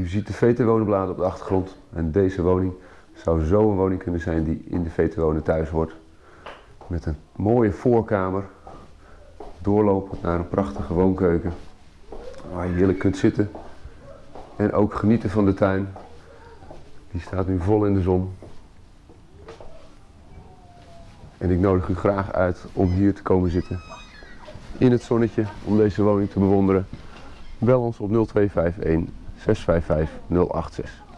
U ziet de VT-wonenbladen op de achtergrond. En deze woning zou zo een woning kunnen zijn die in de VT Wonen thuis hoort. Met een mooie voorkamer. Doorlopend naar een prachtige woonkeuken. Waar je heerlijk kunt zitten. En ook genieten van de tuin. Die staat nu vol in de zon. En ik nodig u graag uit om hier te komen zitten. In het zonnetje om deze woning te bewonderen. Bel ons op 0251 655 086.